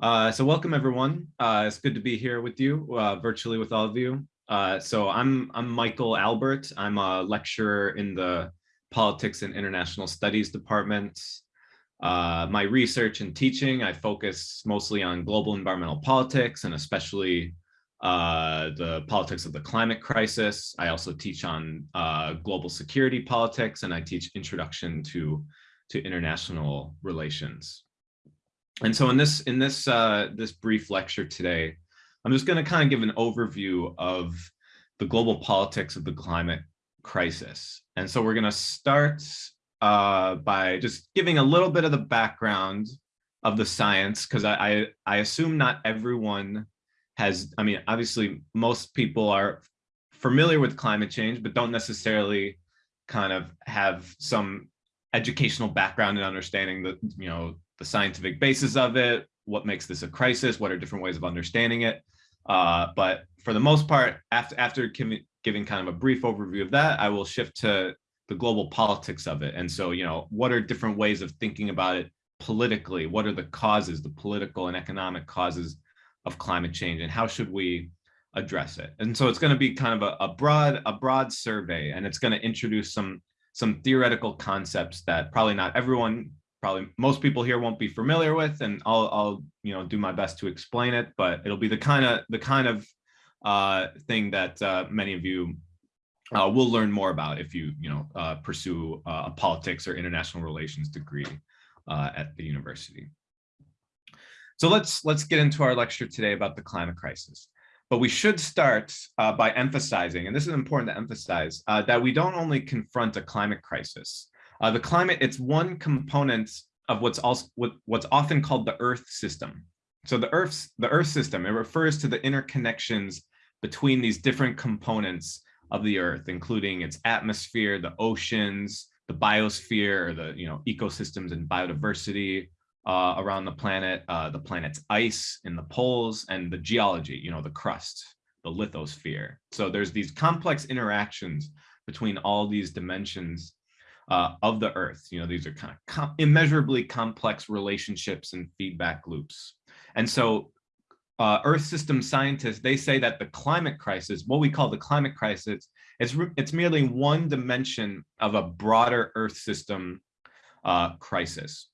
Uh, so welcome everyone. Uh, it's good to be here with you, uh, virtually with all of you. Uh, so I'm I'm Michael Albert. I'm a lecturer in the Politics and International Studies Department. Uh, my research and teaching, I focus mostly on global environmental politics and especially uh, the politics of the climate crisis. I also teach on global security politics and I teach introduction to, to international relations. And so in this in this uh, this brief lecture today, I'm just going to kind of give an overview of the global politics of the climate crisis. And so we're going to start uh, by just giving a little bit of the background of the science, because I, I, I assume not everyone has, I mean, obviously most people are familiar with climate change, but don't necessarily kind of have some educational background and understanding that, you know, the scientific basis of it, what makes this a crisis, what are different ways of understanding it. Uh, but for the most part, after, after giving kind of a brief overview of that, I will shift to the global politics of it. And so, you know, what are different ways of thinking about it politically? What are the causes, the political and economic causes of climate change and how should we address it? And so it's going to be kind of a, a broad, a broad survey and it's going to introduce some some theoretical concepts that probably not everyone probably most people here won't be familiar with and I'll, I'll you know do my best to explain it but it'll be the kind of the kind of uh, thing that uh, many of you uh, will learn more about if you you know uh, pursue uh, a politics or international relations degree uh, at the university. So let's let's get into our lecture today about the climate crisis. But we should start by emphasizing, and this is important to emphasize, that we don't only confront a climate crisis, uh, the climate, it's one component of what's also what, what's often called the Earth system. So the Earth's the Earth system, it refers to the interconnections between these different components of the Earth, including its atmosphere, the oceans, the biosphere, or the you know ecosystems and biodiversity uh, around the planet, uh, the planet's ice in the poles, and the geology, you know, the crust, the lithosphere. So there's these complex interactions between all these dimensions uh, of the earth. You know, these are kind of com immeasurably complex relationships and feedback loops. And so uh, earth system scientists, they say that the climate crisis, what we call the climate crisis, it's, it's merely one dimension of a broader earth system uh, crisis.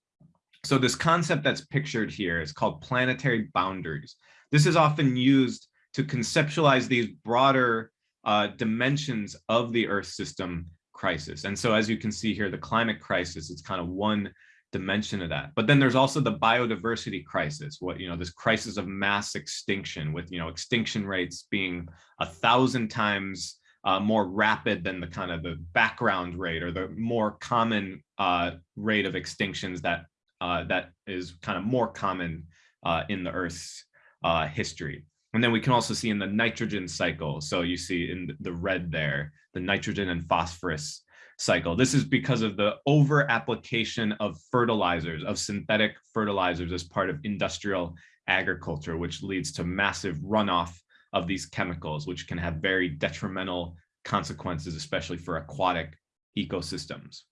So this concept that's pictured here is called planetary boundaries. This is often used to conceptualize these broader uh, dimensions of the Earth system crisis. And so as you can see here, the climate crisis, it's kind of one dimension of that. But then there's also the biodiversity crisis, what, you know, this crisis of mass extinction with, you know, extinction rates being a thousand times uh, more rapid than the kind of the background rate or the more common uh, rate of extinctions that uh, that is kind of more common uh, in the Earth's uh, history. And then we can also see in the nitrogen cycle. So you see in the red there, the nitrogen and phosphorus cycle. This is because of the over application of fertilizers, of synthetic fertilizers as part of industrial agriculture, which leads to massive runoff of these chemicals, which can have very detrimental consequences, especially for aquatic ecosystems.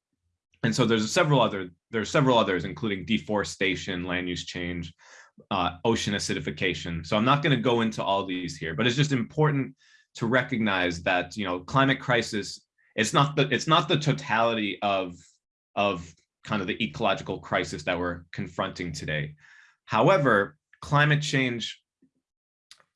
And so there's several other, there's several others, including deforestation, land use change, uh, ocean acidification. So I'm not going to go into all these here, but it's just important to recognize that you know climate crisis it's not the it's not the totality of of kind of the ecological crisis that we're confronting today. However, climate change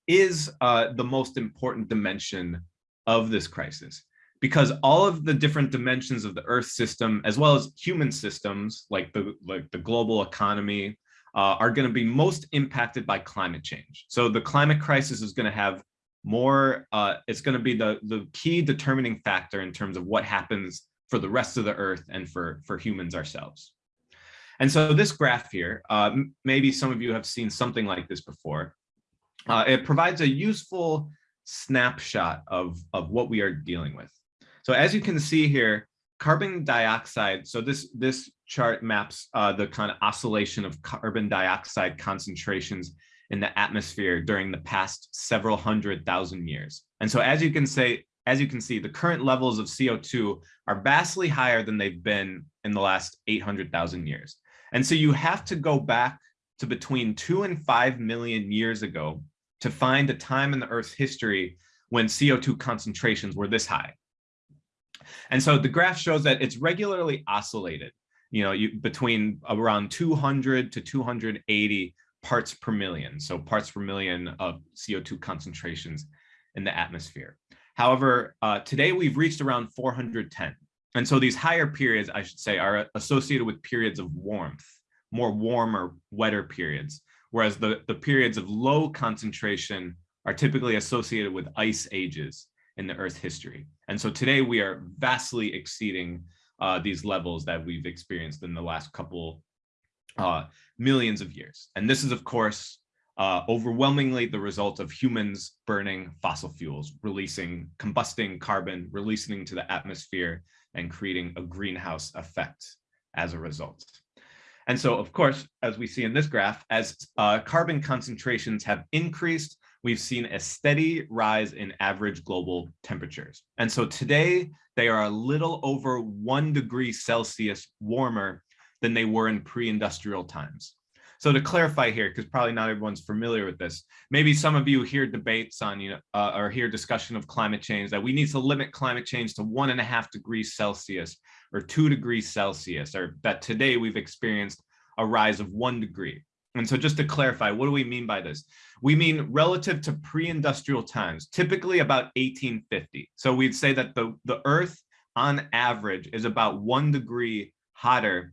is uh, the most important dimension of this crisis because all of the different dimensions of the earth system as well as human systems like the like the global economy uh, are going to be most impacted by climate change. So the climate crisis is going to have more, uh, it's going to be the, the key determining factor in terms of what happens for the rest of the earth and for, for humans ourselves. And so this graph here, uh, maybe some of you have seen something like this before. Uh, it provides a useful snapshot of, of what we are dealing with. So as you can see here, carbon dioxide, so this, this chart maps uh, the kind of oscillation of carbon dioxide concentrations in the atmosphere during the past several hundred thousand years. And so as you can say, as you can see, the current levels of CO2 are vastly higher than they've been in the last 800,000 years. And so you have to go back to between two and five million years ago to find a time in the Earth's history when CO2 concentrations were this high. And so the graph shows that it's regularly oscillated, you know, you, between around 200 to 280 parts per million. So parts per million of CO2 concentrations in the atmosphere. However, uh, today we've reached around 410. And so these higher periods, I should say, are associated with periods of warmth, more warmer, wetter periods, whereas the, the periods of low concentration are typically associated with ice ages in the Earth's history. And so today we are vastly exceeding uh, these levels that we've experienced in the last couple uh, millions of years. And this is, of course, uh, overwhelmingly the result of humans burning fossil fuels, releasing, combusting carbon, releasing to the atmosphere and creating a greenhouse effect as a result. And so, of course, as we see in this graph, as uh, carbon concentrations have increased, we've seen a steady rise in average global temperatures. And so today they are a little over one degree Celsius warmer than they were in pre-industrial times. So to clarify here, because probably not everyone's familiar with this, maybe some of you hear debates on, you know, uh, or hear discussion of climate change that we need to limit climate change to one and a half degrees Celsius or two degrees Celsius, or that today we've experienced a rise of one degree. And so just to clarify, what do we mean by this? We mean relative to pre-industrial times, typically about 1850. So we'd say that the, the Earth on average is about one degree hotter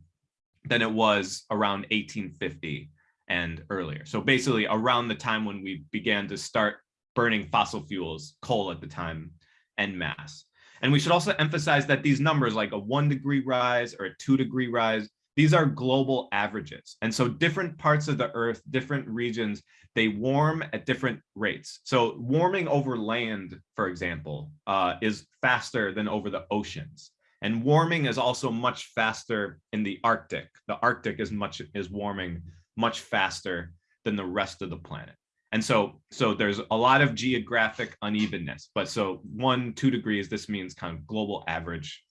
than it was around 1850 and earlier. So basically around the time when we began to start burning fossil fuels, coal at the time, and mass. And we should also emphasize that these numbers like a one degree rise or a two degree rise, these are global averages. And so different parts of the earth, different regions, they warm at different rates. So warming over land, for example, uh, is faster than over the oceans. And warming is also much faster in the Arctic. The Arctic is much is warming much faster than the rest of the planet. And so, so there's a lot of geographic unevenness, but so one, two degrees, this means kind of global average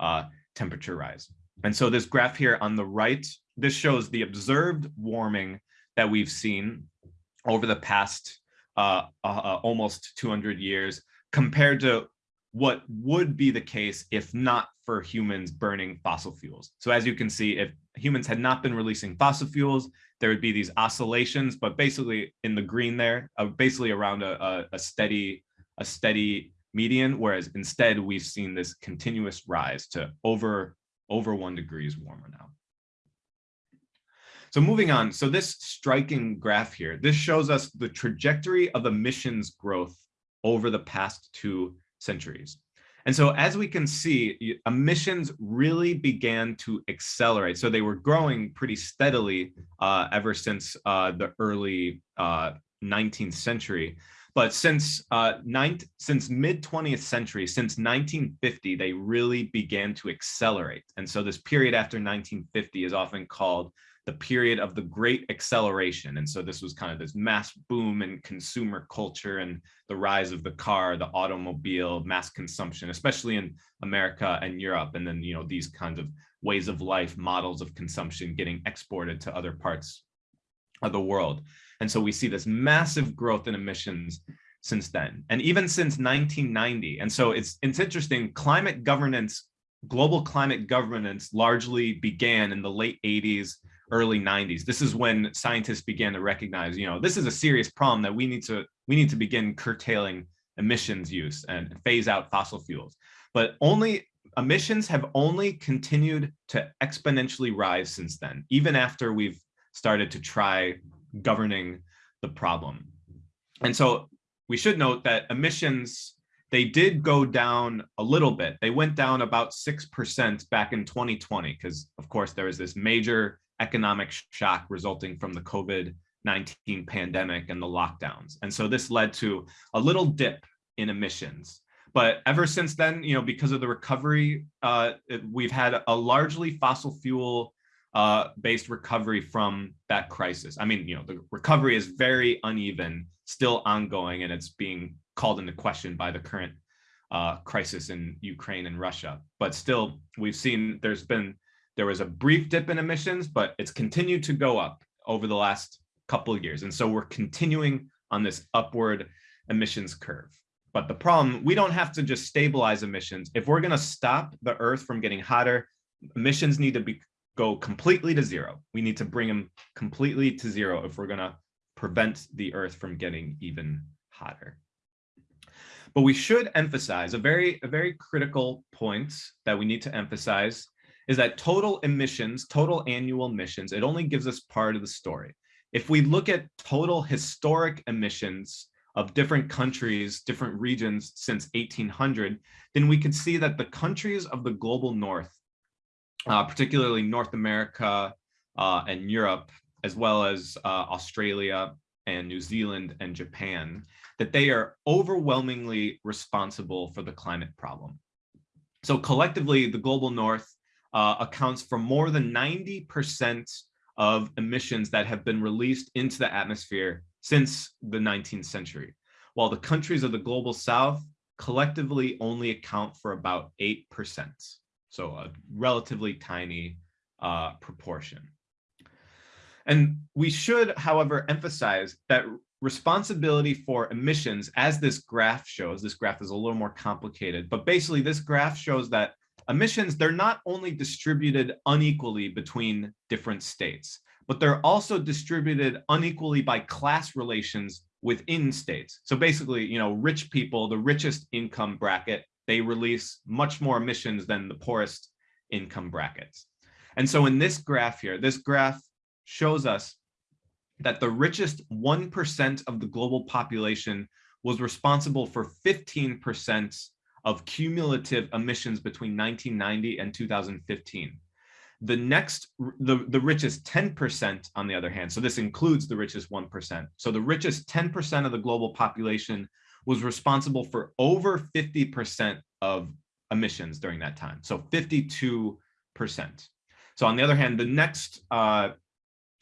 uh, temperature rise. And so this graph here on the right, this shows the observed warming that we've seen over the past uh, uh, uh almost 200 years compared to what would be the case if not for humans burning fossil fuels. So as you can see, if humans had not been releasing fossil fuels, there would be these oscillations, but basically in the green there, uh, basically around a, a, a steady a steady median, whereas instead we've seen this continuous rise to over over one degrees warmer now. So moving on, so this striking graph here, this shows us the trajectory of emissions growth over the past two centuries. And so as we can see, emissions really began to accelerate. So they were growing pretty steadily uh, ever since uh, the early uh, 19th century. But since uh, ninth, since mid 20th century, since 1950, they really began to accelerate. And so this period after 1950 is often called the period of the great acceleration. And so this was kind of this mass boom in consumer culture and the rise of the car, the automobile, mass consumption, especially in America and Europe. And then, you know, these kinds of ways of life, models of consumption getting exported to other parts of the world. And so we see this massive growth in emissions since then, and even since 1990. And so it's, it's interesting, climate governance, global climate governance largely began in the late 80s early 90s. This is when scientists began to recognize, you know, this is a serious problem that we need to we need to begin curtailing emissions use and phase out fossil fuels. But only emissions have only continued to exponentially rise since then, even after we've started to try governing the problem. And so we should note that emissions, they did go down a little bit. They went down about 6% back in 2020, because of course there was this major economic shock resulting from the COVID-19 pandemic and the lockdowns. And so this led to a little dip in emissions. But ever since then, you know, because of the recovery, uh, we've had a largely fossil fuel uh, based recovery from that crisis. I mean, you know, the recovery is very uneven, still ongoing, and it's being called into question by the current uh, crisis in Ukraine and Russia. But still, we've seen there's been there was a brief dip in emissions, but it's continued to go up. over the last couple of years. And so we're continuing on this upward emissions curve. But the problem, we don't have to just stabilize emissions. If we're going to stop the Earth from getting hotter, emissions need to be go completely to zero. We need to bring them completely to zero if we're going to prevent the Earth from getting even hotter. But we should emphasize a very, a very critical point that we need to emphasize is that total emissions, total annual emissions, it only gives us part of the story. If we look at total historic emissions of different countries, different regions since 1800, then we could see that the countries of the global north, uh, particularly North America uh, and Europe, as well as uh, Australia and New Zealand and Japan, that they are overwhelmingly responsible for the climate problem. So collectively, the global north uh, accounts for more than 90% of emissions that have been released into the atmosphere since the 19th century, while the countries of the global south collectively only account for about 8%. So a relatively tiny uh, proportion. And we should, however, emphasize that responsibility for emissions, as this graph shows, this graph is a little more complicated, but basically this graph shows that emissions, they're not only distributed unequally between different states, but they're also distributed unequally by class relations within states. So basically, you know, rich people, the richest income bracket, they release much more emissions than the poorest income brackets. And so in this graph here, this graph shows us that the richest 1% of the global population was responsible for 15% of cumulative emissions between 1990 and 2015. The next, the, the richest 10% on the other hand, so this includes the richest 1%. So the richest 10% of the global population was responsible for over 50% of emissions during that time. So 52%. So on the other hand, the next, uh,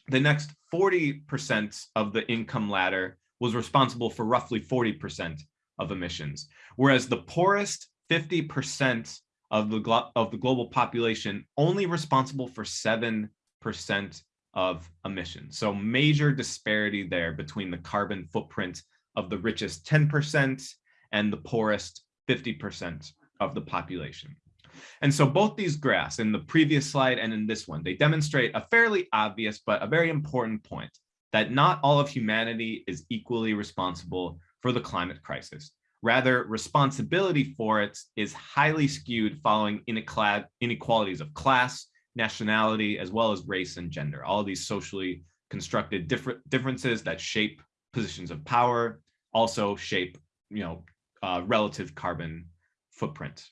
the next 40% of the income ladder was responsible for roughly 40% of emissions, whereas the poorest 50% of the, of the global population only responsible for 7% of emissions. So major disparity there between the carbon footprint of the richest 10% and the poorest 50% of the population. And so both these graphs in the previous slide and in this one, they demonstrate a fairly obvious but a very important point that not all of humanity is equally responsible for the climate crisis. Rather, responsibility for it is highly skewed following inequalities of class, nationality, as well as race and gender. All these socially constructed differences that shape positions of power also shape, you know, uh, relative carbon footprint.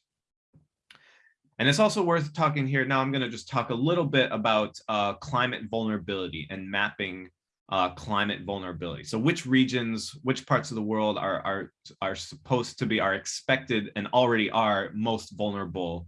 And it's also worth talking here. Now I'm going to just talk a little bit about uh, climate vulnerability and mapping uh, climate vulnerability. So which regions, which parts of the world are, are, are supposed to be, are expected and already are most vulnerable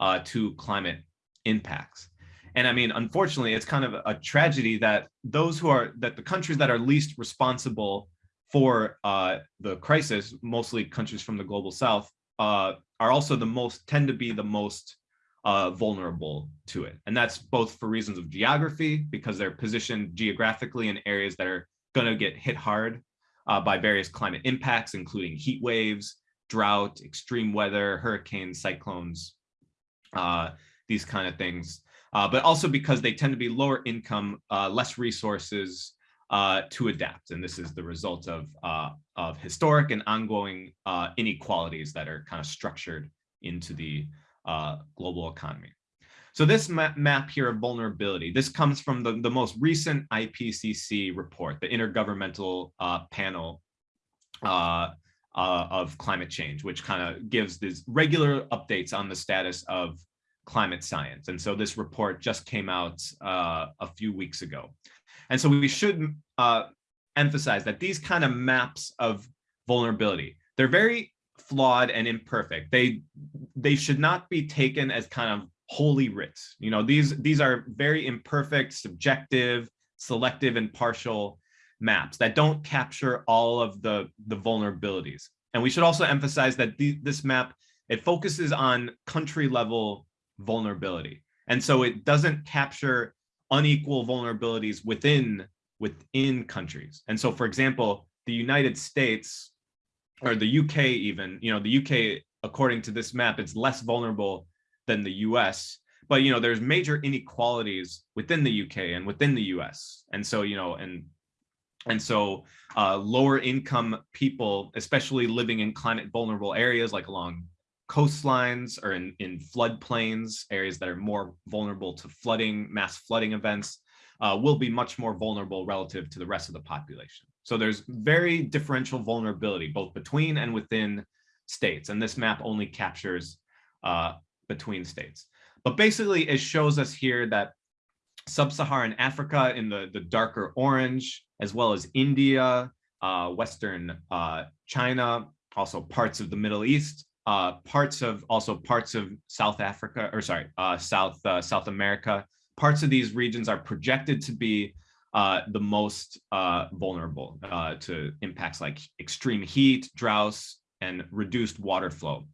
uh, to climate impacts. And I mean, unfortunately, it's kind of a tragedy that those who are, that the countries that are least responsible for uh, the crisis, mostly countries from the global south, uh, are also the most, tend to be the most uh, vulnerable to it. And that's both for reasons of geography, because they're positioned geographically in areas that are going to get hit hard uh, by various climate impacts, including heat waves, drought, extreme weather, hurricanes, cyclones, uh, these kind of things. Uh, but also because they tend to be lower income, less resources uh, to adapt. And this is the result of, of historic and ongoing inequalities that are kind of structured into the uh, global economy. So this map, map here of vulnerability, this comes from the, the most recent IPCC report, the Intergovernmental uh, Panel uh, uh, of Climate Change, which kind of gives these regular updates on the status of climate science. And so this report just came out uh, a few weeks ago. And so we should uh, emphasize that these kind of maps of vulnerability, they're very flawed and imperfect. They they should not be taken as kind of holy writs. You know, these these are very imperfect, subjective, selective, and partial maps that don't capture all of the the vulnerabilities. And we should also emphasize that the, this map it focuses on country level vulnerability. And so it doesn't capture unequal vulnerabilities within within countries. And so, for example, the United States or the UK even, you know, the UK, according to this map, it's less vulnerable than the US. But, you know, there's major inequalities within the UK and within the US. And so, you know, and and so uh, lower income people, especially living in climate vulnerable areas like along coastlines or in, in floodplains, areas that are more vulnerable to flooding, mass flooding events, uh, will be much more vulnerable relative to the rest of the population. So there's very differential vulnerability, both between and within states. And this map only captures uh, between states. But basically, it shows us here that sub-Saharan Africa in the, the darker orange, as well as India, uh, Western uh, China, also parts of the Middle East, uh, parts of also parts of South Africa, or sorry, uh, South uh, South America. Parts of these regions are projected to be uh, the most uh, vulnerable uh, to impacts like extreme heat, droughts, and reduced water flow.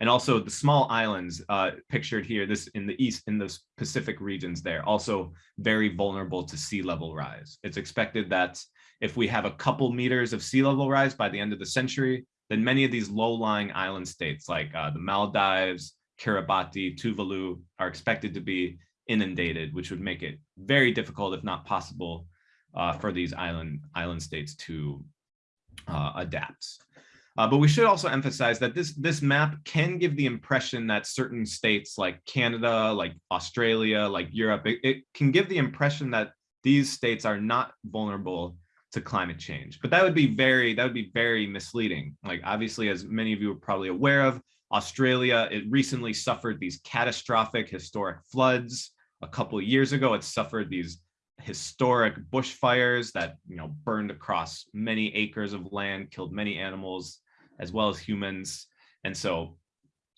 And also the small islands pictured here, this in the east, in the Pacific regions there, also very vulnerable to sea level rise. It's expected that if we have a couple meters of sea level rise by the end of the century, then many of these low-lying island states like uh, the Maldives, Kiribati, Tuvalu are expected to be inundated, which would make it very difficult, if not possible, uh, for these island island states to uh, adapt. Uh, but we should also emphasize that this this map can give the impression that certain states like Canada, like Australia, like Europe, it, it can give the impression that these states are not vulnerable to climate change. But that would be very, that would be very misleading. Like obviously, as many of you are probably aware of, Australia, it recently suffered these catastrophic historic floods. A couple of years ago, it suffered these historic bushfires that you know burned across many acres of land, killed many animals, as well as humans. And so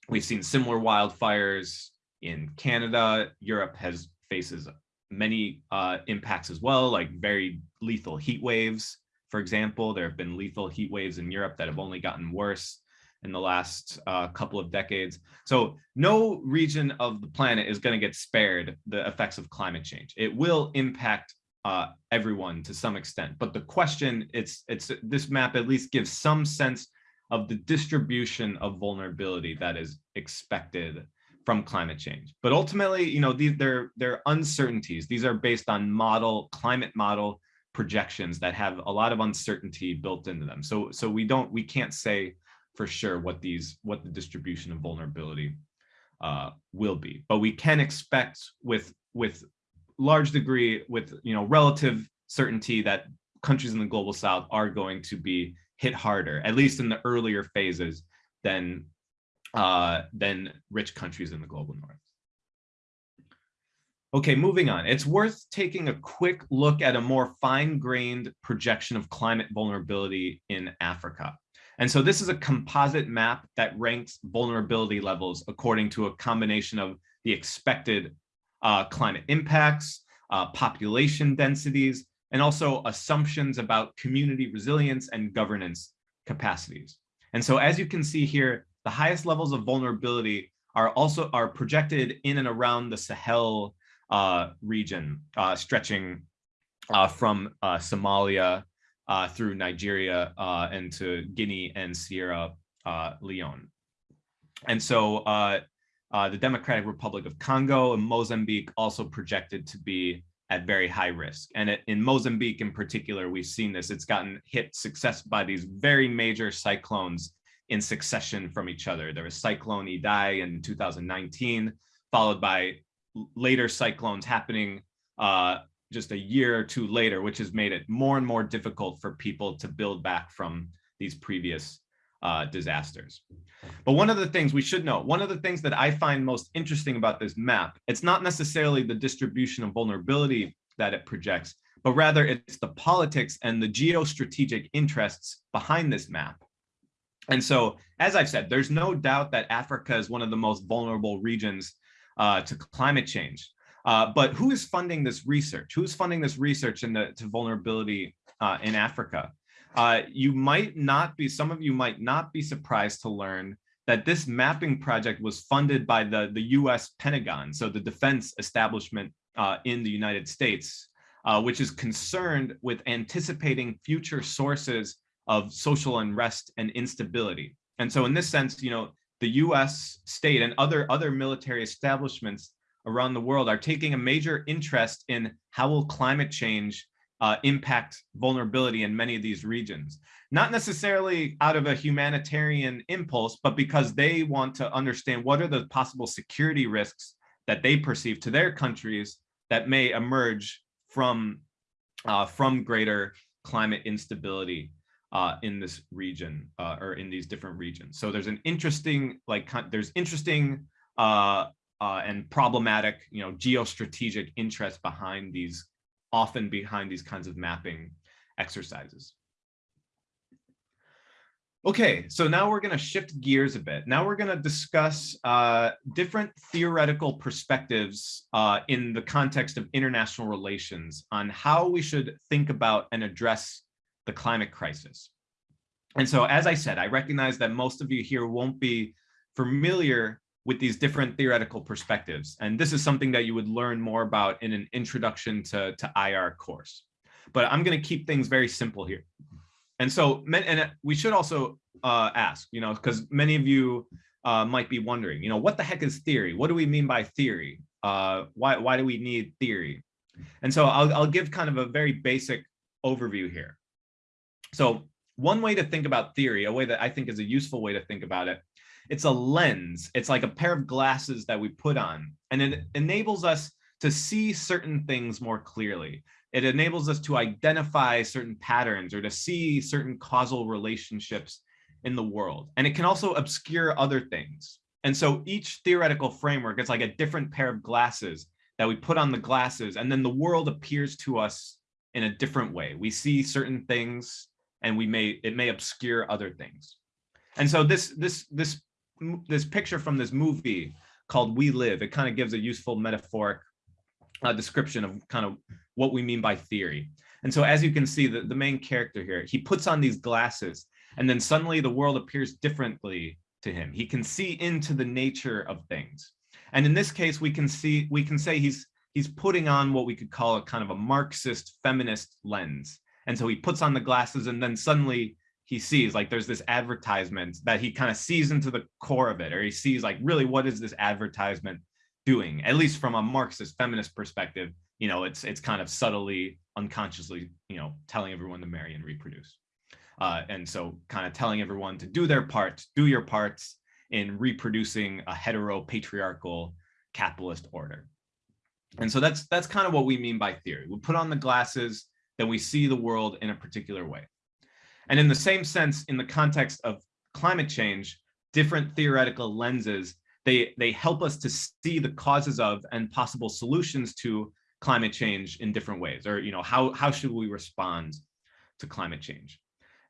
we've seen similar wildfires in Canada. Europe has faces many uh, impacts as well, like very lethal heat waves. For example, there have been lethal heat waves in Europe that have only gotten worse in the last uh, couple of decades. So no region of the planet is going to get spared the effects of climate change. It will impact uh, everyone to some extent. But the question, it's it's this map at least gives some sense of the distribution of vulnerability that is expected from climate change. But ultimately, you know, these they're they're uncertainties. These are based on model climate model projections that have a lot of uncertainty built into them. So so we don't we can't say for sure what these what the distribution of vulnerability uh, will be. But we can expect with with large degree with you know relative certainty that countries in the global south are going to be hit harder, at least in the earlier phases than uh, than rich countries in the global north. Okay, moving on. It's worth taking a quick look at a more fine-grained projection of climate vulnerability in Africa. And so this is a composite map that ranks vulnerability levels according to a combination of the expected uh, climate impacts, uh, population densities, and also assumptions about community resilience and governance capacities. And so as you can see here, the highest levels of vulnerability are also are projected in and around the Sahel uh, region, uh, stretching uh, from uh, Somalia uh, through Nigeria uh, and to Guinea and Sierra Leone. And so the Democratic Republic of Congo and Mozambique also projected to be at very high risk. And it, in Mozambique in particular, we've seen this. It's gotten hit success by these very major cyclones in succession from each other. There was Cyclone Idai in 2019, followed by later cyclones happening uh, just a year or two later, which has made it more and more difficult for people to build back from these previous uh, disasters. But one of the things we should know, one of the things that I find most interesting about this map, it's not necessarily the distribution of vulnerability that it projects, but rather it's the politics and the geostrategic interests behind this map. And so, as I've said, there's no doubt that Africa is one of the most vulnerable regions uh, to climate change. Uh, but who is funding this research? Who's funding this research into vulnerability uh, in Africa? Uh, you might not be, some of you might not be surprised to learn that this mapping project was funded by the, the US Pentagon, so the defense establishment uh, in the United States, uh, which is concerned with anticipating future sources of social unrest and instability. And so in this sense, you know, the US state and other, other military establishments around the world are taking a major interest in how will climate change uh, impact vulnerability in many of these regions. Not necessarily out of a humanitarian impulse, but because they want to understand what are the possible security risks that they perceive to their countries that may emerge from, uh, from greater climate instability uh, in this region uh, or in these different regions. So there's an interesting, like, there's interesting uh, uh, and problematic, you know, geostrategic interest behind these often behind these kinds of mapping exercises. Okay, so now we're going to shift gears a bit. Now we're going to discuss uh, different theoretical perspectives uh, in the context of international relations on how we should think about and address the climate crisis. And so, as I said, I recognize that most of you here won't be familiar with these different theoretical perspectives. And this is something that you would learn more about in an introduction to, to IR course. But I'm going to keep things very simple here. And so, and we should also uh, ask, you know, because many of you uh, might be wondering, you know, what the heck is theory? What do we mean by theory? Uh, why, why do we need theory? And so I'll, I'll give kind of a very basic overview here. So one way to think about theory, a way that I think is a useful way to think about it, it's a lens. It's like a pair of glasses that we put on and it enables us to see certain things more clearly. It enables us to identify certain patterns or to see certain causal relationships in the world. And it can also obscure other things. And so each theoretical framework is like a different pair of glasses that we put on the glasses and then the world appears to us in a different way. We see certain things and we may it may obscure other things. And so this this this this picture from this movie called We Live. It kind of gives a useful metaphoric uh, description of kind of what we mean by theory. And so as you can see, the, the main character here, he puts on these glasses and then suddenly the world appears differently to him. He can see into the nature of things. And in this case, we can see, we can say he's, he's putting on what we could call a kind of a Marxist feminist lens. And so he puts on the glasses and then suddenly he sees like there's this advertisement that he kind of sees into the core of it or he sees like really what is this advertisement doing at least from a marxist feminist perspective. You know it's it's kind of subtly unconsciously you know telling everyone to marry and reproduce. Uh, and so kind of telling everyone to do their part do your parts in reproducing a hetero patriarchal capitalist order. And so that's that's kind of what we mean by theory. We put on the glasses then we see the world in a particular way and in the same sense, in the context of climate change, different theoretical lenses, they, they help us to see the causes of and possible solutions to climate change in different ways, or you know, how, how should we respond to climate change?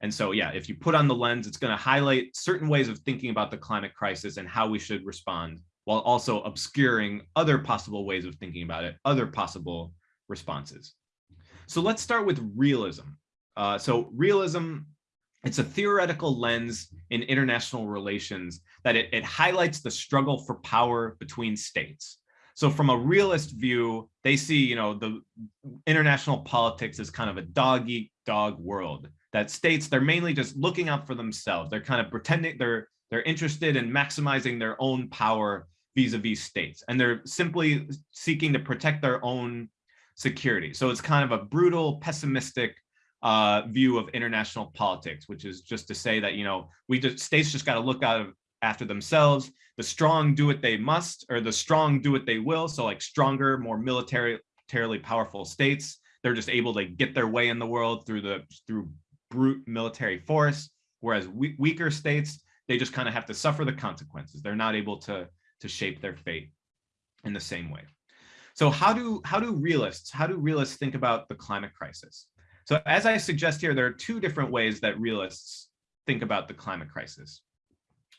And so, yeah, if you put on the lens, it's going to highlight certain ways of thinking about the climate crisis and how we should respond, while also obscuring other possible ways of thinking about it, other possible responses. So let's start with realism. Uh, so realism, it's a theoretical lens in international relations that it, it highlights the struggle for power between states. So from a realist view, they see, you know, the international politics as kind of a dog eat dog world that states they're mainly just looking out for themselves. They're kind of pretending they're they're interested in maximizing their own power vis-a-vis -vis states. And they're simply seeking to protect their own security. So it's kind of a brutal, pessimistic uh, view of international politics, which is just to say that, you know, we just states just got to look out of, after themselves. The strong do what they must, or the strong do what they will. So like stronger, more militarily powerful states, they're just able to get their way in the world through the through brute military force. Whereas we, weaker states, they just kind of have to suffer the consequences. They're not able to to shape their fate in the same way. So how do how do realists how do realists think about the climate crisis? So as I suggest here, there are two different ways that realists think about the climate crisis.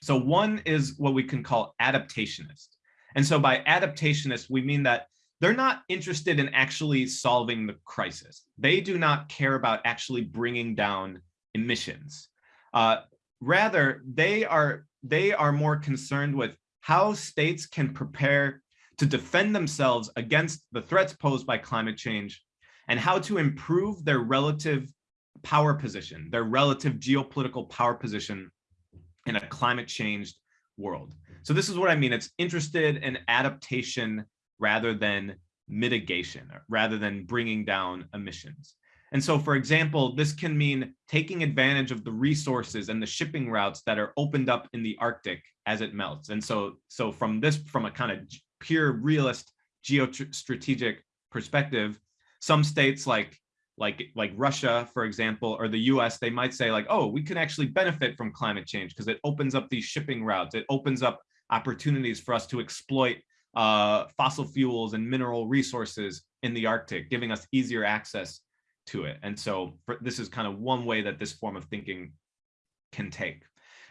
So one is what we can call adaptationist. And so by adaptationist, we mean that they're not interested in actually solving the crisis. They do not care about actually bringing down emissions. Uh, rather, they are, they are more concerned with how states can prepare to defend themselves against the threats posed by climate change and how to improve their relative power position, their relative geopolitical power position in a climate changed world. So this is what I mean. It's interested in adaptation rather than mitigation, rather than bringing down emissions. And so, for example, this can mean taking advantage of the resources and the shipping routes that are opened up in the Arctic as it melts. And so, so from this, from a kind of pure realist geostrategic perspective, some states like like like Russia, for example, or the US, they might say like, oh, we can actually benefit from climate change because it opens up these shipping routes. It opens up opportunities for us to exploit uh, fossil fuels and mineral resources in the Arctic, giving us easier access to it. And so for, this is kind of one way that this form of thinking can take.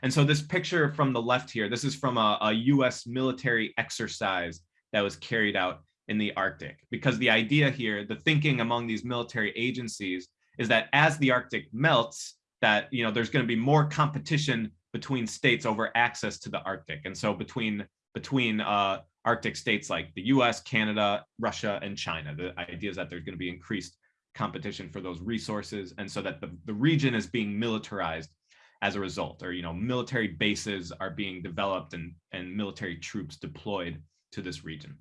And so this picture from the left here, this is from a, a US military exercise that was carried out in the Arctic. Because the idea here, the thinking among these military agencies is that as the Arctic melts, that you know there's going to be more competition between states over access to the Arctic. And so between between uh, Arctic states like the US, Canada, Russia, and China, the idea is that there's going to be increased competition for those resources. And so that the, the region is being militarized as a result, or you know, military bases are being developed and, and military troops deployed to this region.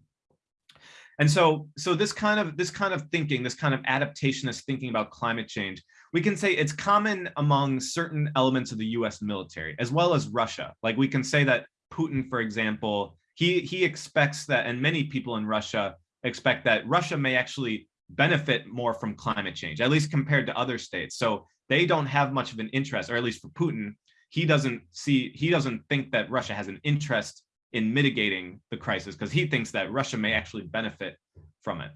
And so, so this kind of this kind of thinking, this kind of adaptationist thinking about climate change, we can say it's common among certain elements of the U.S. military as well as Russia. Like we can say that Putin, for example, he he expects that, and many people in Russia expect that Russia may actually benefit more from climate change, at least compared to other states. So they don't have much of an interest, or at least for Putin, he doesn't see he doesn't think that Russia has an interest in mitigating the crisis because he thinks that Russia may actually benefit from it.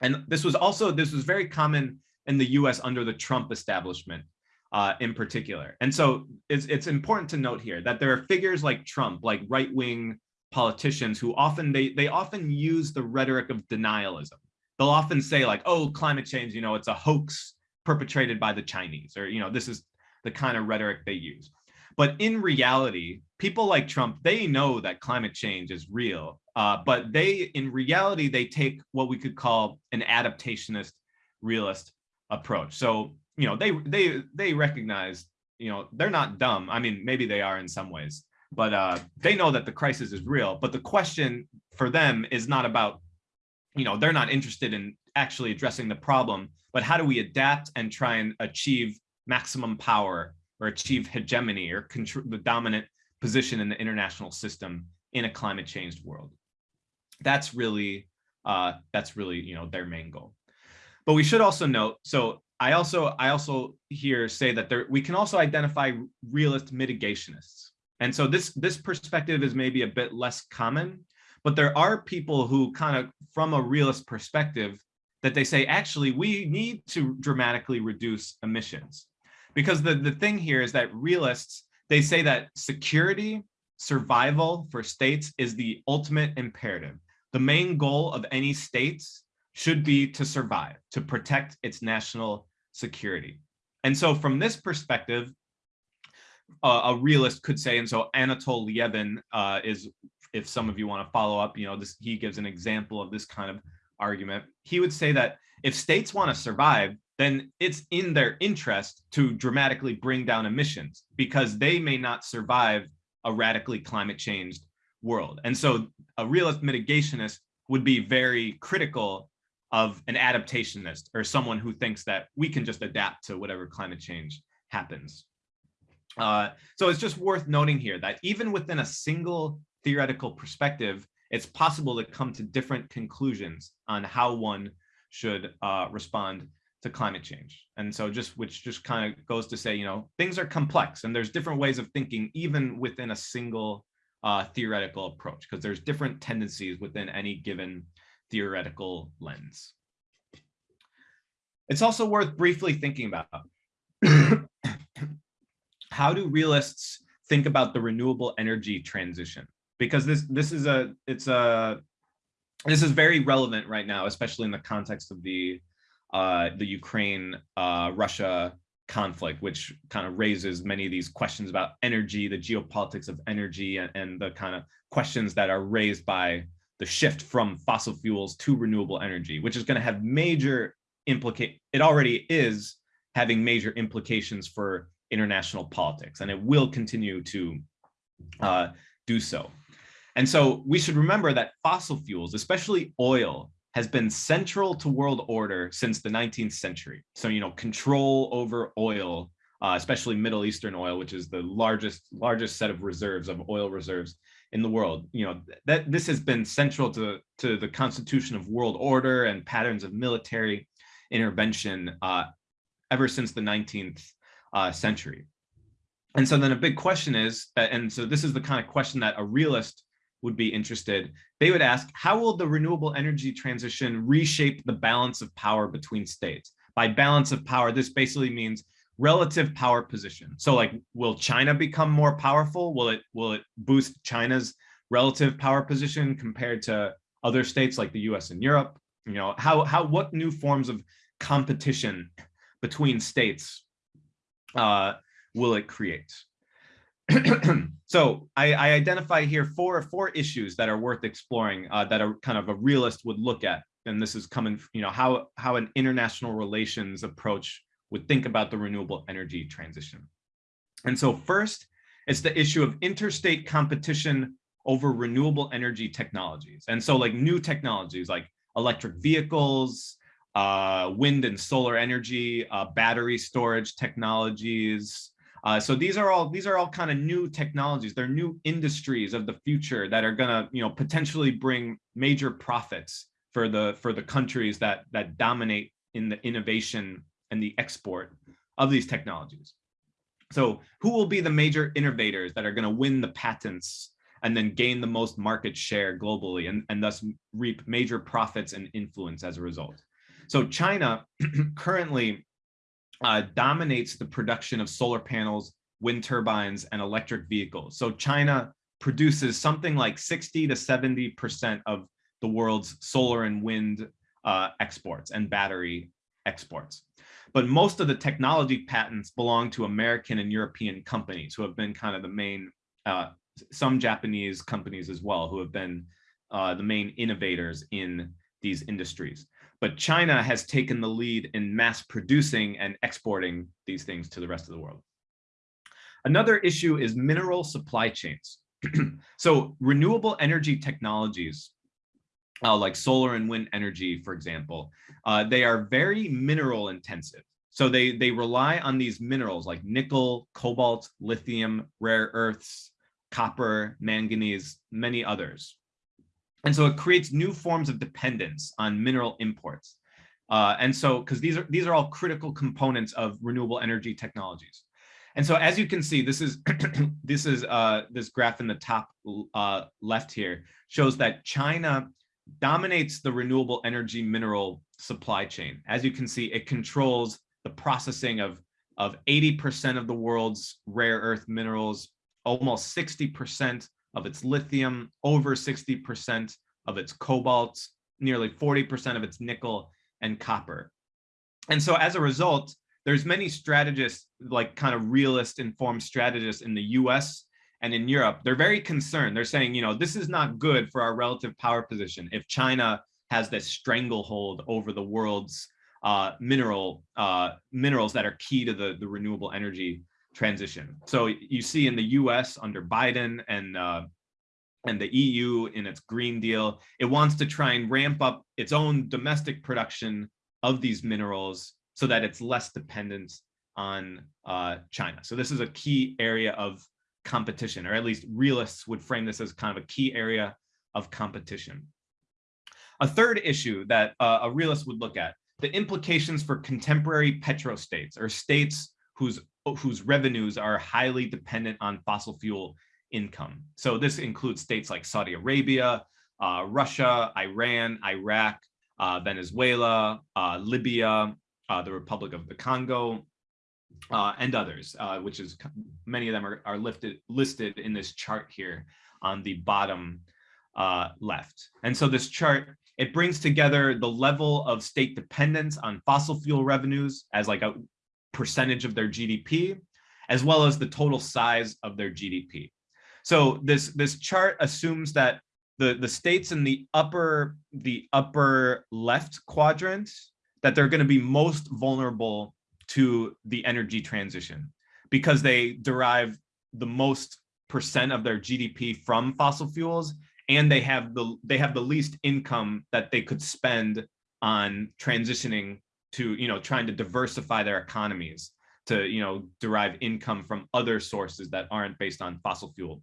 And this was also, this was very common in the US under the Trump establishment uh, in particular. And so it's, it's important to note here that there are figures like Trump, like right-wing politicians who often, they, they often use the rhetoric of denialism. They'll often say like, oh, climate change, you know, it's a hoax perpetrated by the Chinese, or, you know, this is the kind of rhetoric they use. But in reality, people like Trump, they know that climate change is real, uh, but they, in reality, they take what we could call an adaptationist realist approach. So, you know, they they they recognize, you know, they're not dumb. I mean, maybe they are in some ways, but uh, they know that the crisis is real. But the question for them is not about, you know, they're not interested in actually addressing the problem, but how do we adapt and try and achieve maximum power or achieve hegemony or the dominant position in the international system in a climate changed world. That's really, uh, that's really, you know, their main goal. But we should also note, so I also, I also here say that there, we can also identify realist mitigationists. And so this, this perspective is maybe a bit less common, but there are people who kind of, from a realist perspective, that they say, actually, we need to dramatically reduce emissions. Because the, the thing here is that realists, they say that security, survival for states is the ultimate imperative. The main goal of any states should be to survive, to protect its national security. And so from this perspective, uh, a realist could say, and so Anatol Lieven uh, is, if some of you want to follow up, you know, this he gives an example of this kind of argument. He would say that if states want to survive, then it's in their interest to dramatically bring down emissions because they may not survive a radically climate changed world. And so a realist mitigationist would be very critical of an adaptationist or someone who thinks that we can just adapt to whatever climate change happens. Uh, so it's just worth noting here that even within a single theoretical perspective, it's possible to come to different conclusions on how one should uh, respond to climate change. And so just which just kind of goes to say, you know, things are complex and there's different ways of thinking even within a single uh, theoretical approach because there's different tendencies within any given theoretical lens. It's also worth briefly thinking about how do realists think about the renewable energy transition? Because this this is a it's a this is very relevant right now, especially in the context of the uh, the Ukraine uh, Russia conflict, which kind of raises many of these questions about energy, the geopolitics of energy, and, and the kind of questions that are raised by the shift from fossil fuels to renewable energy, which is going to have major implicate. It already is having major implications for international politics, and it will continue to uh, do so. And so we should remember that fossil fuels, especially oil, has been central to world order since the 19th century. So, you know, control over oil, uh, especially Middle Eastern oil, which is the largest largest set of reserves of oil reserves in the world. You know, that this has been central to, to the constitution of world order and patterns of military intervention uh, ever since the 19th uh, century. And so then a big question is, and so this is the kind of question that a realist would be interested, they would ask, how will the renewable energy transition reshape the balance of power between states? By balance of power, this basically means relative power position. So like, will China become more powerful? Will it, will it boost China's relative power position compared to other states like the US and Europe? You know, how, how, what new forms of competition between states uh, will it create? so I, I, identify here four four issues that are worth exploring uh, that are kind of a realist would look at. And this is coming you know how how an international relations approach would think about the renewable energy transition. And so first it's the issue of interstate competition over renewable energy technologies. And so like new technologies like electric vehicles uh, wind and solar energy uh, battery storage technologies uh, so these are all these are all kind of new technologies. They're new industries of the future that are gonna you know potentially bring major profits for the for the countries that that dominate in the innovation and the export of these technologies. So who will be the major innovators that are going to win the patents and then gain the most market share globally and, and thus reap major profits and influence as a result? So China currently uh, dominates the production of solar panels, wind turbines, and electric vehicles. So China produces something like 60 to 70% of the world's solar and wind uh, exports and battery exports. But most of the technology patents belong to American and European companies who have been kind of the main, uh, some Japanese companies as well, who have been uh, the main innovators in these industries but China has taken the lead in mass producing and exporting these things to the rest of the world. Another issue is mineral supply chains. so renewable energy technologies, uh, like solar and wind energy, for example, uh, they are very mineral intensive. So they, they rely on these minerals like nickel, cobalt, lithium, rare earths, copper, manganese, many others. And so it creates new forms of dependence on mineral imports. Uh, and so, because these are these are all critical components of renewable energy technologies. And so, as you can see, this is this is uh, this graph in the top uh, left here shows that China dominates the renewable energy mineral supply chain. As you can see, it controls the processing of of 80% of the world's rare earth minerals, almost 60% of its lithium, over 60% of its cobalt, nearly 40% of its nickel and copper. And so as a result, there's many strategists, like kind of realist informed strategists in the US and in Europe, they're very concerned. They're saying, you know, this is not good for our relative power position if China has this stranglehold over the world's uh, mineral uh, minerals that are key to the, the renewable energy transition. So you see in the US under Biden and uh, and the EU in its Green Deal, it wants to try and ramp up its own domestic production of these minerals so that it's less dependent on uh, China. So this is a key area of competition, or at least realists would frame this as kind of a key area of competition. A third issue that uh, a realist would look at, the implications for contemporary petrostates or states whose whose revenues are highly dependent on fossil fuel income. So this includes states like Saudi Arabia, uh, Russia, Iran, Iraq, uh, Venezuela, uh, Libya, uh, the Republic of the Congo, uh, and others, uh, which is many of them are, are lifted, listed in this chart here on the bottom left. And so this chart it brings together the level of state dependence on fossil fuel revenues as like a percentage of their GDP, as well as the total size of their GDP. So this, this chart assumes that the, the states in the upper, the upper left quadrant that they're going to be most vulnerable to the energy transition because they derive the most percent of their GDP from fossil fuels and they have the they have the least income that they could spend on transitioning to you know trying to diversify their economies to you know derive income from other sources that aren't based on fossil fuel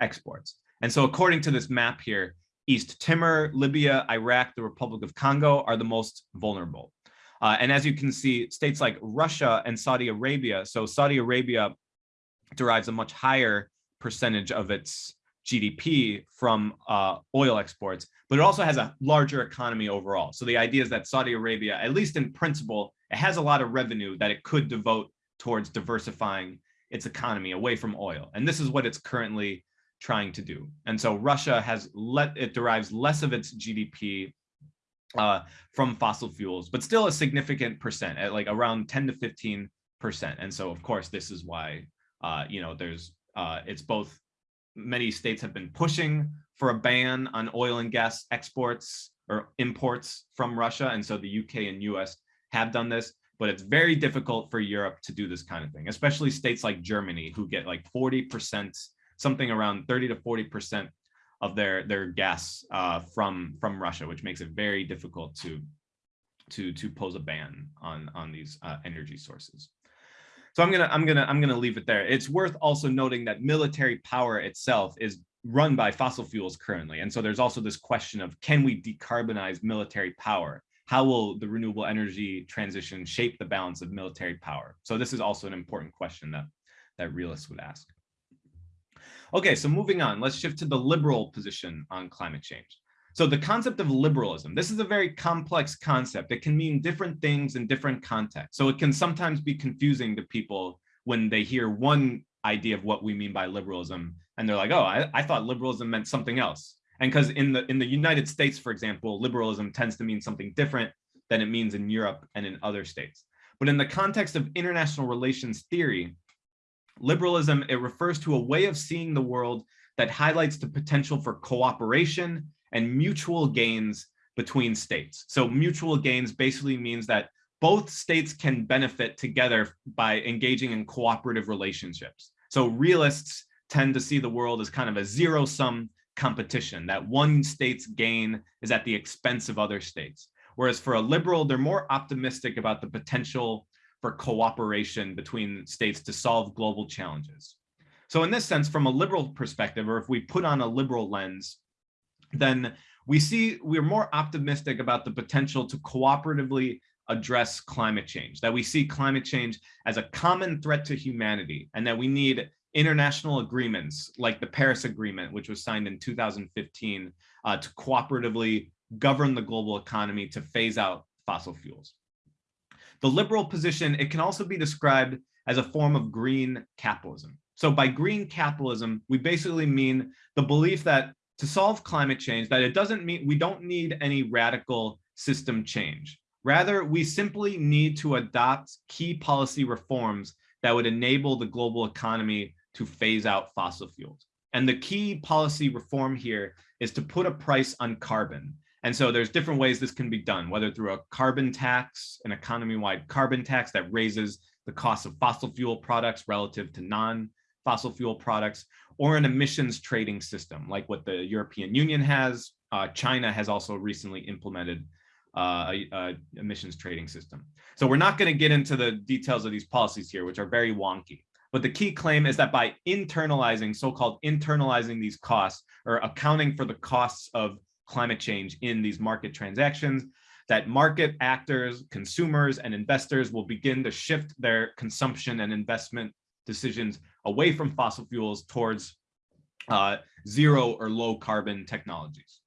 exports. And so according to this map here east timor libya iraq the republic of congo are the most vulnerable. Uh, and as you can see states like russia and saudi arabia so saudi arabia derives a much higher percentage of its GDP from uh, oil exports, but it also has a larger economy overall. So the idea is that Saudi Arabia, at least in principle, it has a lot of revenue that it could devote towards diversifying its economy away from oil. And this is what it's currently trying to do. And so Russia has let it derives less of its GDP uh, from fossil fuels, but still a significant percent at like around 10 to 15 percent. And so, of course, this is why, uh, you know, there's uh, it's both many states have been pushing for a ban on oil and gas exports or imports from Russia. And so the UK and US have done this, but it's very difficult for Europe to do this kind of thing, especially states like Germany who get like 40%, something around 30 to 40% of their, their gas uh, from, from Russia, which makes it very difficult to, to, to pose a ban on, on these uh, energy sources. So I'm gonna I'm gonna I'm gonna leave it there. It's worth also noting that military power itself is run by fossil fuels currently. And so there's also this question of can we decarbonize military power? How will the renewable energy transition shape the balance of military power? So this is also an important question that, that realists would ask. Okay, so moving on, let's shift to the liberal position on climate change. So the concept of liberalism, this is a very complex concept. It can mean different things in different contexts. So it can sometimes be confusing to people when they hear one idea of what we mean by liberalism and they're like, oh, I, I thought liberalism meant something else. And because in the in the United States, for example, liberalism tends to mean something different than it means in Europe and in other states. But in the context of international relations theory, liberalism, it refers to a way of seeing the world that highlights the potential for cooperation and mutual gains between states. So mutual gains basically means that both states can benefit together by engaging in cooperative relationships. So realists tend to see the world as kind of a zero sum competition that one state's gain is at the expense of other states. Whereas for a liberal, they're more optimistic about the potential for cooperation between states to solve global challenges. So in this sense, from a liberal perspective, or if we put on a liberal lens, then we see we're more optimistic about the potential to cooperatively address climate change, that we see climate change as a common threat to humanity, and that we need international agreements like the Paris Agreement, which was signed in 2015 uh, to cooperatively govern the global economy to phase out fossil fuels. The liberal position, it can also be described as a form of green capitalism. So by green capitalism, we basically mean the belief that to solve climate change that it doesn't mean we don't need any radical system change. Rather, we simply need to adopt key policy reforms that would enable the global economy to phase out fossil fuels. And the key policy reform here is to put a price on carbon. And so there's different ways this can be done, whether through a carbon tax, an economy-wide carbon tax that raises the cost of fossil fuel products relative to non-fossil fuel products, or an emissions trading system like what the European Union has. Uh, China has also recently implemented uh, a, a, emissions trading system. So we're not going to get into the details of these policies here, which are very wonky. But the key claim is that by internalizing, so-called internalizing these costs or accounting for the costs of climate change in these market transactions, that market actors, consumers, and investors will begin to shift their consumption and investment decisions away from fossil fuels towards uh, zero or low carbon technologies.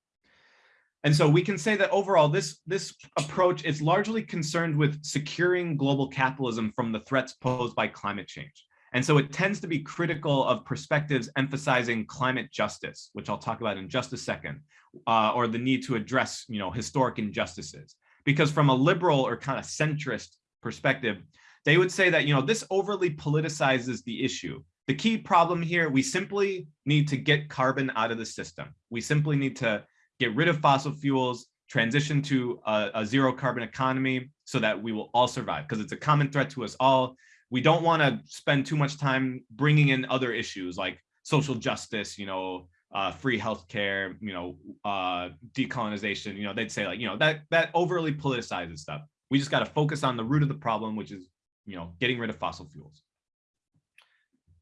And so we can say that overall, this, this approach is largely concerned with securing global capitalism from the threats posed by climate change. And so it tends to be critical of perspectives emphasizing climate justice, which I'll talk about in just a second, uh, or the need to address you know, historic injustices. Because from a liberal or kind of centrist perspective, they would say that you know, this overly politicizes the issue the key problem here, we simply need to get carbon out of the system. We simply need to get rid of fossil fuels, transition to a, a zero carbon economy so that we will all survive because it's a common threat to us all. We don't want to spend too much time bringing in other issues like social justice, you know, uh, free healthcare, you know, uh, decolonization, you know, they'd say like, you know, that that overly politicizes stuff. We just got to focus on the root of the problem, which is, you know, getting rid of fossil fuels.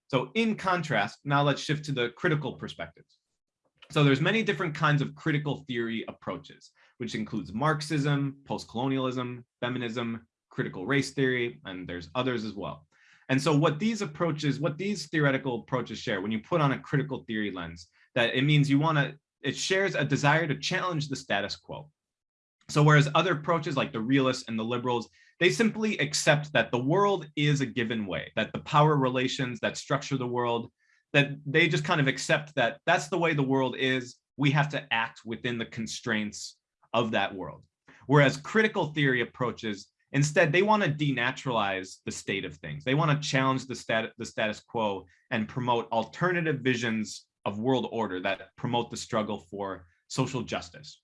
So in contrast, now let's shift to the critical perspectives. So there's many different kinds of critical theory approaches, which includes Marxism, post-colonialism, feminism, critical race theory, and there's others as well. And so what these approaches, what these theoretical approaches share, when you put on a critical theory lens, that it means you want to, it shares a desire to challenge the status quo. So whereas other approaches like the realists and the liberals, they simply accept that the world is a given way, that the power relations that structure the world, that they just kind of accept that that's the way the world is. We have to act within the constraints of that world. Whereas critical theory approaches, instead, they want to denaturalize the state of things. They want to challenge the, stat the status quo and promote alternative visions of world order that promote the struggle for social justice.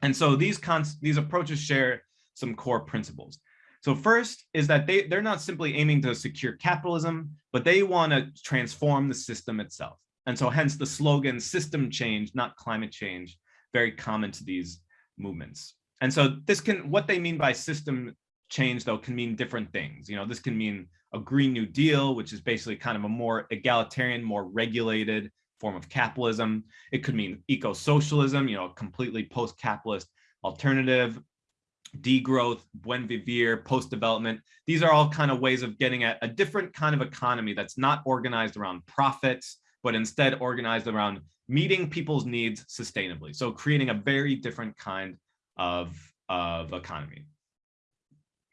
And so these, these approaches share some core principles. So first is that they, they're not simply aiming to secure capitalism, but they want to transform the system itself. And so hence the slogan system change, not climate change, very common to these movements. And so this can, what they mean by system change though can mean different things. You know, this can mean a Green New Deal, which is basically kind of a more egalitarian, more regulated form of capitalism. It could mean eco-socialism, you know, a completely post-capitalist alternative degrowth, buen vivir, post-development. These are all kind of ways of getting at a different kind of economy that's not organized around profits, but instead organized around meeting people's needs sustainably. So creating a very different kind of, of economy.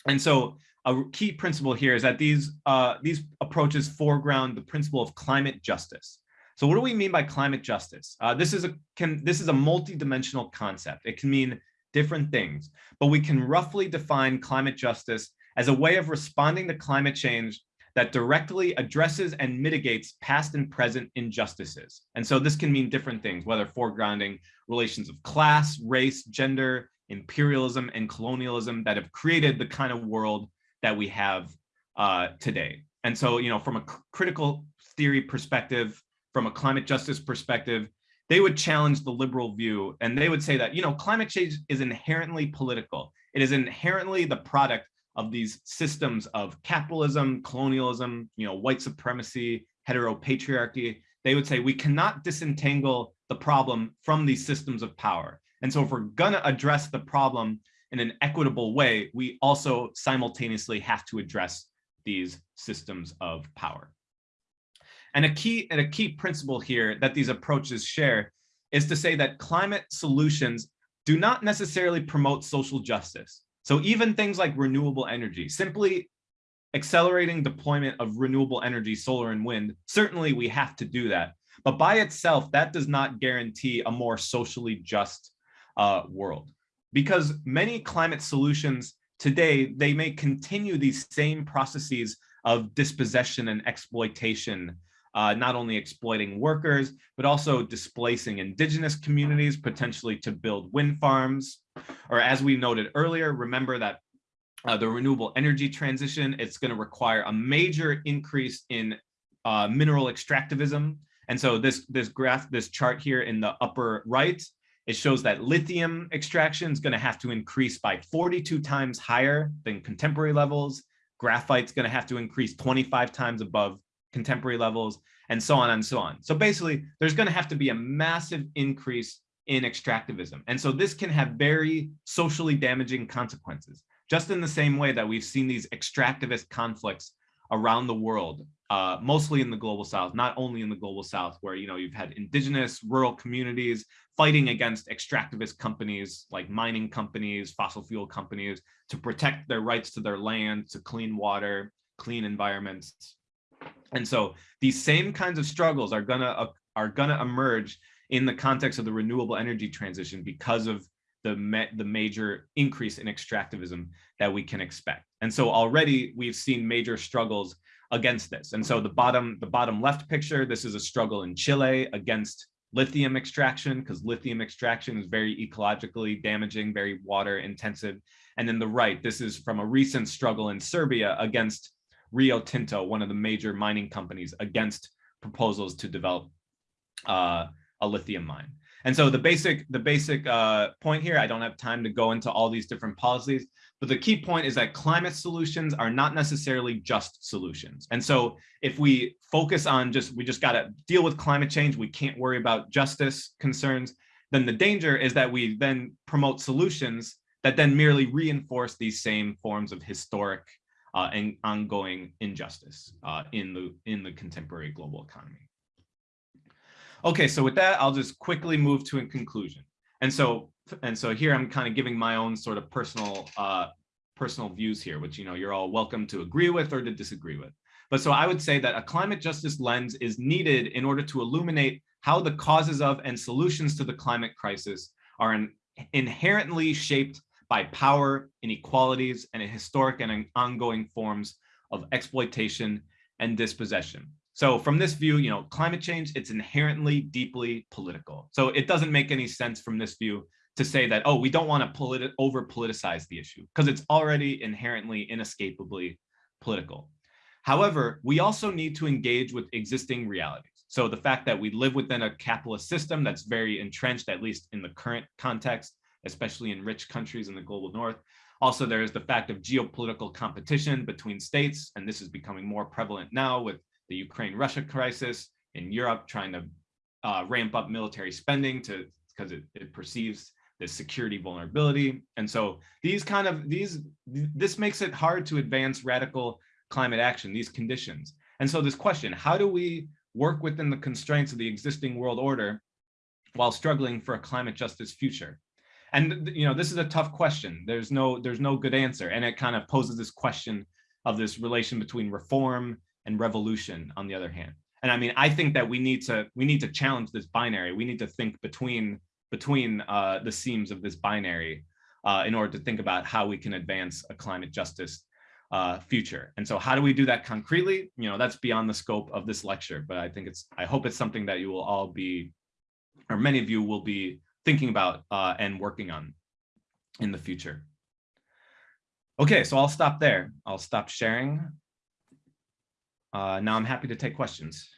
And so a key principle here is that these, uh, these approaches foreground the principle of climate justice. So what do we mean by climate justice? Uh, this is a can this is a multidimensional concept. It can mean different things, but we can roughly define climate justice as a way of responding to climate change that directly addresses and mitigates past and present injustices. And so this can mean different things, whether foregrounding relations of class, race, gender, imperialism, and colonialism that have created the kind of world that we have uh, today. And so, you know, from a critical theory perspective, from a climate justice perspective, they would challenge the liberal view and they would say that, you know, climate change is inherently political. It is inherently the product of these systems of capitalism, colonialism, you know, white supremacy, heteropatriarchy. They would say we cannot disentangle the problem from these systems of power. And so if we're gonna address the problem in an equitable way, we also simultaneously have to address these systems of power. And a key and a key principle here that these approaches share is to say that climate solutions do not necessarily promote social justice. So even things like renewable energy, simply accelerating deployment of renewable energy, solar and wind, certainly we have to do that. But by itself, that does not guarantee a more socially just uh, world. Because many climate solutions today, they may continue these same processes of dispossession and exploitation uh, not only exploiting workers, but also displacing indigenous communities, potentially to build wind farms. Or as we noted earlier, remember that uh, the renewable energy transition, it's going to require a major increase in uh, mineral extractivism. And so this, this graph, this chart here in the upper right, it shows that lithium extraction is going to have to increase by 42 times higher than contemporary levels. Graphite's going to have to increase 25 times above contemporary levels, and so on and so on. So basically, there's going to have to be a massive increase in extractivism. And so this can have very socially damaging consequences, just in the same way that we've seen these extractivist conflicts around the world, uh, mostly in the global south, not only in the global south, where you know you've had indigenous rural communities fighting against extractivist companies like mining companies, fossil fuel companies to protect their rights to their land, to clean water, clean environments, and so these same kinds of struggles are gonna uh, are gonna emerge in the context of the renewable energy transition because of the the major increase in extractivism that we can expect. And so already we've seen major struggles against this. And so the bottom, the bottom left picture, this is a struggle in Chile against lithium extraction because lithium extraction is very ecologically damaging, very water intensive. And then the right, this is from a recent struggle in Serbia against Rio Tinto, one of the major mining companies against proposals to develop uh, a lithium mine. And so the basic the basic uh, point here, I don't have time to go into all these different policies, but the key point is that climate solutions are not necessarily just solutions. And so if we focus on just, we just got to deal with climate change, we can't worry about justice concerns, then the danger is that we then promote solutions that then merely reinforce these same forms of historic uh, and ongoing injustice uh, in the in the contemporary global economy. Okay, so with that, I'll just quickly move to a conclusion. And so, and so here I'm kind of giving my own sort of personal, uh, personal views here, which, you know, you're all welcome to agree with or to disagree with. But so I would say that a climate justice lens is needed in order to illuminate how the causes of and solutions to the climate crisis are in, inherently shaped by power, inequalities, and historic and ongoing forms of exploitation and dispossession. So from this view, you know, climate change, it's inherently deeply political. So it doesn't make any sense from this view to say that, oh, we don't want to politi over politicize the issue because it's already inherently inescapably political. However, we also need to engage with existing realities. So the fact that we live within a capitalist system that's very entrenched, at least in the current context, especially in rich countries in the global north. Also, there is the fact of geopolitical competition between states, and this is becoming more prevalent now with the Ukraine-Russia crisis, in Europe trying to uh, ramp up military spending to because it, it perceives this security vulnerability. And so these kind of these this makes it hard to advance radical climate action, these conditions. And so this question, how do we work within the constraints of the existing world order while struggling for a climate justice future? And you know, this is a tough question. There's no there's no good answer. And it kind of poses this question of this relation between reform and revolution on the other hand. And I mean, I think that we need to we need to challenge this binary. We need to think between between uh, the seams of this binary uh, in order to think about how we can advance a climate justice uh, future. And so how do we do that concretely? You know, that's beyond the scope of this lecture, but I think it's, I hope it's something that you will all be, or many of you will be thinking about uh, and working on in the future. Okay, so I'll stop there. I'll stop sharing. Uh, now I'm happy to take questions.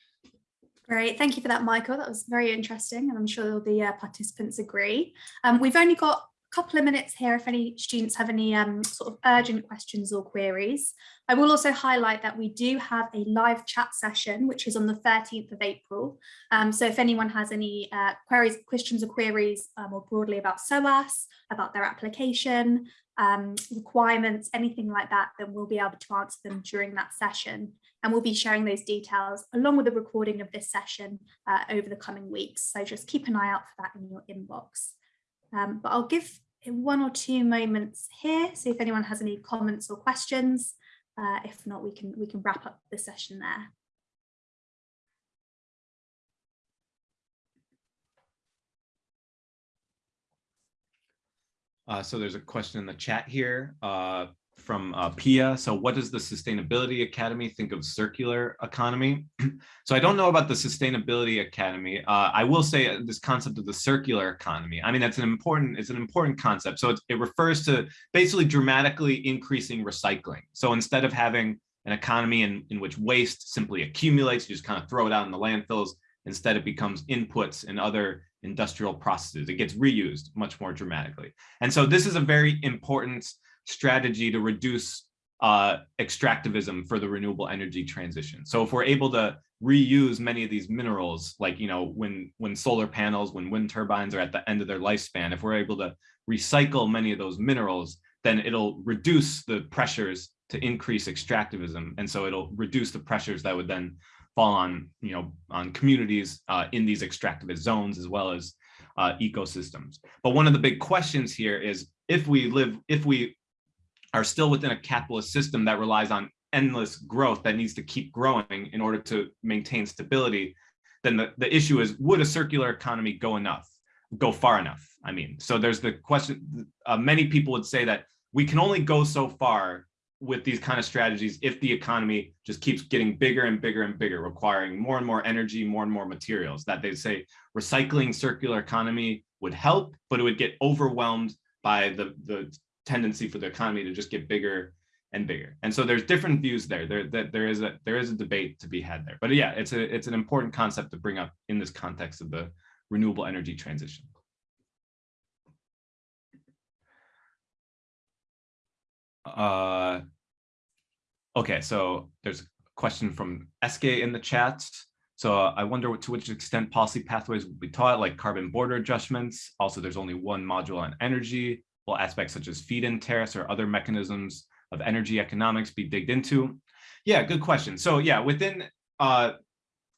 Great, thank you for that, Michael. That was very interesting, and I'm sure all the uh, participants agree. Um, we've only got couple of minutes here if any students have any um, sort of urgent questions or queries. I will also highlight that we do have a live chat session, which is on the 13th of April. Um, so if anyone has any uh, queries, questions or queries uh, more broadly about SOAS, about their application, um, requirements, anything like that, then we'll be able to answer them during that session. And we'll be sharing those details along with the recording of this session uh, over the coming weeks. So just keep an eye out for that in your inbox. Um, but I'll give one or two moments here. See if anyone has any comments or questions. Uh, if not, we can we can wrap up the session there. Uh, so there's a question in the chat here uh, from uh, Pia. So what does the Sustainability Academy think of circular economy? so I don't know about the Sustainability Academy. Uh, I will say this concept of the circular economy. I mean, that's an important, it's an important concept. So it, it refers to basically dramatically increasing recycling. So instead of having an economy in, in which waste simply accumulates, you just kind of throw it out in the landfills, instead it becomes inputs in other industrial processes. It gets reused much more dramatically. And so this is a very important strategy to reduce uh, extractivism for the renewable energy transition. So if we're able to reuse many of these minerals, like, you know, when, when solar panels, when wind turbines are at the end of their lifespan, if we're able to recycle many of those minerals, then it'll reduce the pressures to increase extractivism. And so it'll reduce the pressures that would then fall on, you know, on communities uh, in these extractivist zones as well as uh, ecosystems. But one of the big questions here is if we live, if we are still within a capitalist system that relies on endless growth that needs to keep growing in order to maintain stability, then the, the issue is, would a circular economy go enough, go far enough? I mean, so there's the question, uh, many people would say that we can only go so far with these kind of strategies if the economy just keeps getting bigger and bigger and bigger, requiring more and more energy, more and more materials, that they say recycling circular economy would help, but it would get overwhelmed by the, the tendency for the economy to just get bigger and bigger. And so there's different views there. There that there is a there is a debate to be had there. But yeah, it's a it's an important concept to bring up in this context of the renewable energy transition. Uh, okay, so there's a question from SK in the chat. So uh, I wonder to which extent policy pathways will be taught, like carbon border adjustments. Also, there's only one module on energy. Will aspects such as feed-in tariffs or other mechanisms of energy economics be digged into? Yeah, good question. So yeah, within, uh,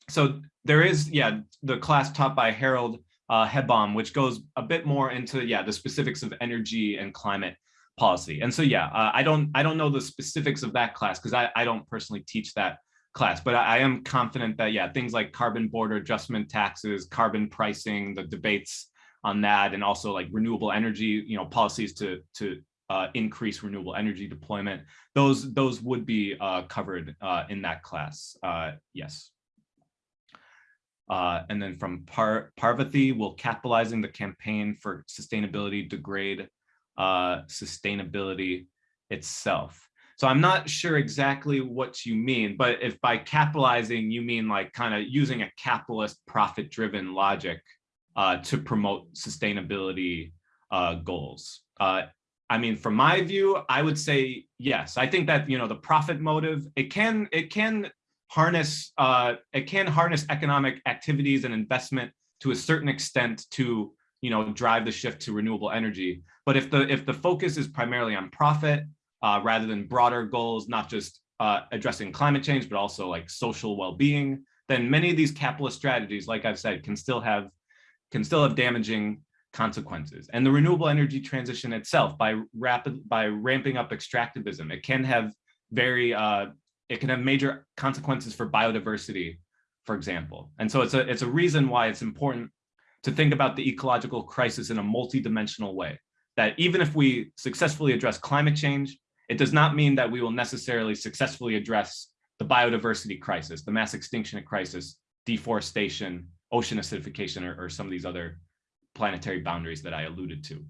so there is, yeah, the class taught by Harald uh, Heubaum, which goes a bit more into, yeah, the specifics of energy and climate policy. And so, yeah, uh, I don't I don't know the specifics of that class because I, I don't personally teach that class, but I, I, am confident that, yeah, things like carbon border adjustment taxes, carbon pricing, the debates on that, and also like renewable energy, you know, policies to, to uh, increase renewable energy deployment, those, those would be uh, covered uh, in that class, uh, yes. Uh, and then from Par Parvati, will capitalizing the campaign for sustainability degrade uh, sustainability itself. So I'm not sure exactly what you mean, but if by capitalizing you mean like kind of using a capitalist profit driven logic uh, to promote sustainability uh, goals. Uh, I mean, from my view, I would say yes. I think that you know the profit motive it can it can harness uh, it can harness economic activities and investment to a certain extent to you know, drive the shift to renewable energy. But if the if the focus is primarily on profit uh, rather than broader goals, not just uh, addressing climate change, but also like social well-being, then many of these capitalist strategies, like I've said, can still have can still have damaging consequences. And the renewable energy transition itself, by rapid by ramping up extractivism, it can have very uh, it can have major consequences for biodiversity, for example. And so it's a it's a reason why it's important to think about the ecological crisis in a multidimensional way. That even if we successfully address climate change, it does not mean that we will necessarily successfully address the biodiversity crisis, the mass extinction crisis, deforestation, ocean acidification, or, or some of these other planetary boundaries that I alluded to.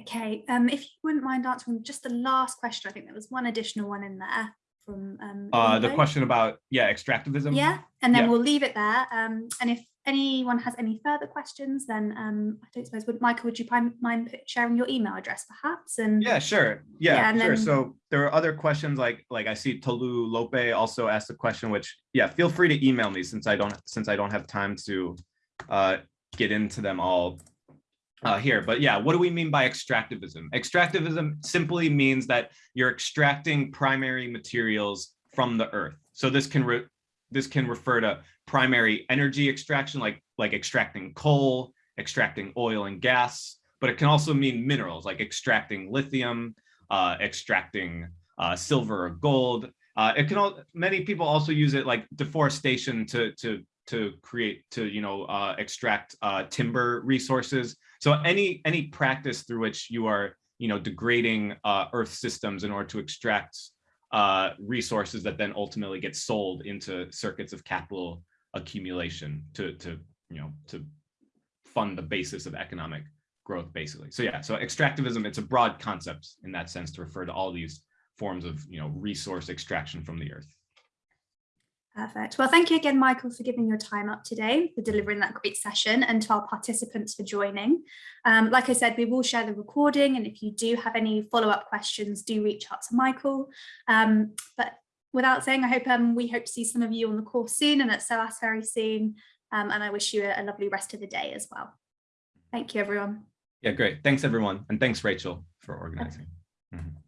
Okay, um, if you wouldn't mind answering just the last question, I think there was one additional one in there from um, uh, the question about yeah extractivism. Yeah, and then yeah. we'll leave it there. Um, and if anyone has any further questions, then um, I don't suppose, would Michael, would you mind sharing your email address perhaps? And yeah, sure. Yeah, yeah sure. Then... So there are other questions like like I see Tolulope also asked a question, which yeah, feel free to email me since I don't since I don't have time to uh, get into them all uh, here. But yeah, what do we mean by extractivism? Extractivism simply means that you're extracting primary materials from the earth. So this can this can refer to primary energy extraction, like, like extracting coal, extracting oil and gas, but it can also mean minerals, like extracting lithium, uh, extracting uh, silver or gold. Uh, it can all, many people also use it like deforestation to, to, to create, to, you know, uh, extract uh, timber resources. So any, any practice through which you are, you know, degrading uh, earth systems in order to extract uh, resources that then ultimately get sold into circuits of capital accumulation to, to, you know, to fund the basis of economic growth, basically. So yeah, so extractivism, it's a broad concept in that sense to refer to all these forms of, you know, resource extraction from the earth. Perfect. Well, thank you again, Michael, for giving your time up today, for delivering that great session, and to our participants for joining. Um, like I said, we will share the recording, and if you do have any follow-up questions, do reach out to Michael. Um, but without saying, I hope um, we hope to see some of you on the course soon and at SOAS very soon. Um, and I wish you a, a lovely rest of the day as well. Thank you, everyone. Yeah, great. Thanks, everyone. And thanks, Rachel, for organizing. Okay. Mm -hmm.